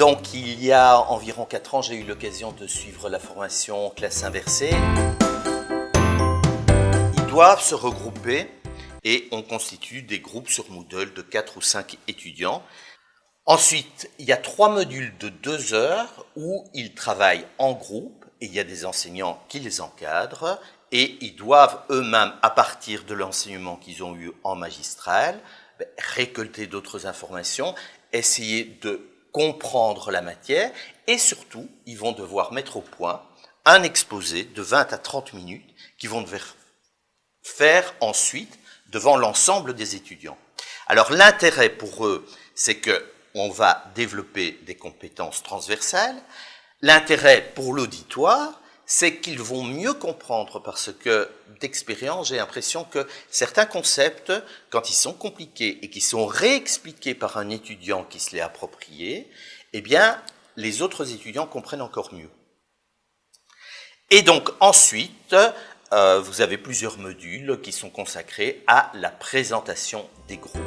Donc il y a environ 4 ans, j'ai eu l'occasion de suivre la formation classe inversée. Ils doivent se regrouper et on constitue des groupes sur Moodle de 4 ou 5 étudiants. Ensuite, il y a trois modules de 2 heures où ils travaillent en groupe et il y a des enseignants qui les encadrent et ils doivent eux-mêmes, à partir de l'enseignement qu'ils ont eu en magistral, récolter d'autres informations, essayer de comprendre la matière et surtout, ils vont devoir mettre au point un exposé de 20 à 30 minutes qu'ils vont devoir faire ensuite devant l'ensemble des étudiants. Alors l'intérêt pour eux, c'est que on va développer des compétences transversales. L'intérêt pour l'auditoire, c'est qu'ils vont mieux comprendre parce que d'expérience, j'ai l'impression que certains concepts, quand ils sont compliqués et qui sont réexpliqués par un étudiant qui se l'est approprié, eh bien, les autres étudiants comprennent encore mieux. Et donc ensuite, euh, vous avez plusieurs modules qui sont consacrés à la présentation des groupes.